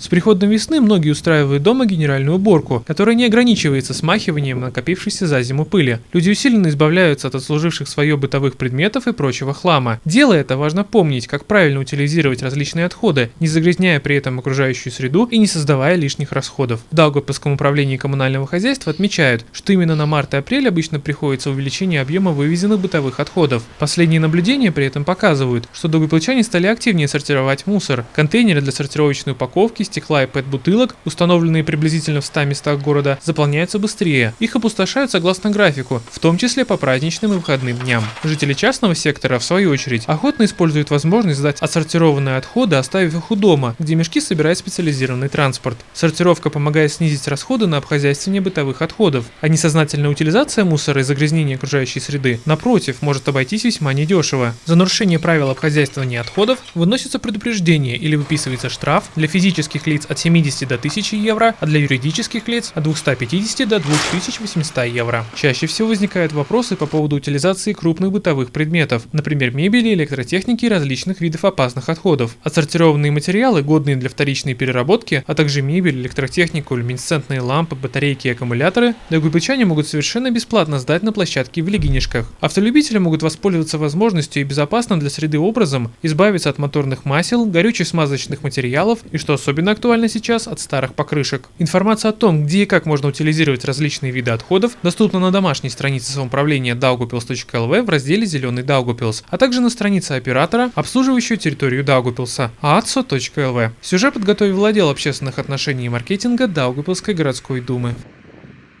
С приходом весны многие устраивают дома генеральную уборку, которая не ограничивается смахиванием накопившейся за зиму пыли. Люди усиленно избавляются от отслуживших свое бытовых предметов и прочего хлама. Делая это, важно помнить, как правильно утилизировать различные отходы, не загрязняя при этом окружающую среду и не создавая лишних расходов. В Даугавпилском управлении коммунального хозяйства отмечают, что именно на март и апрель обычно приходится увеличение объема вывезенных бытовых отходов. Последние наблюдения при этом показывают, что даугавпилчане стали активнее сортировать мусор. Контейнеры для сортировочной упаковки, стекла и пэт-бутылок, установленные приблизительно в 100 местах города, заполняются быстрее. Их опустошают согласно графику, в том числе по праздничным и выходным дням. Жители частного сектора, в свою очередь, охотно используют возможность сдать отсортированные отходы, оставив их у дома, где мешки собирает специализированный транспорт. Сортировка помогает снизить расходы на обхозяйствование бытовых отходов, а несознательная утилизация мусора и загрязнение окружающей среды, напротив, может обойтись весьма недешево. За нарушение правил обхозяйствования отходов выносится предупреждение или выписывается штраф для физических лиц от 70 до 1000 евро, а для юридических лиц от 250 до 2800 евро. Чаще всего возникают вопросы по поводу утилизации крупных бытовых предметов, например, мебели, электротехники и различных видов опасных отходов. Отсортированные материалы, годные для вторичной переработки, а также мебель, электротехнику, люминесцентные лампы, батарейки и аккумуляторы, дагубычане могут совершенно бесплатно сдать на площадке в Легинишках. Автолюбители могут воспользоваться возможностью и безопасным для среды образом избавиться от моторных масел, горючих смазочных материалов и, что особенно актуально сейчас, от старых покрышек. Информация о том, где и как можно утилизировать различные виды отходов, доступна на домашней странице самоуправления daugupils.lv в разделе «Зеленый Даугупилс», а также на странице оператора, обслуживающего территорию Даугупилса, aatso.lv. Сюжет подготовил отдел общественных отношений и маркетинга Даугупилской городской думы.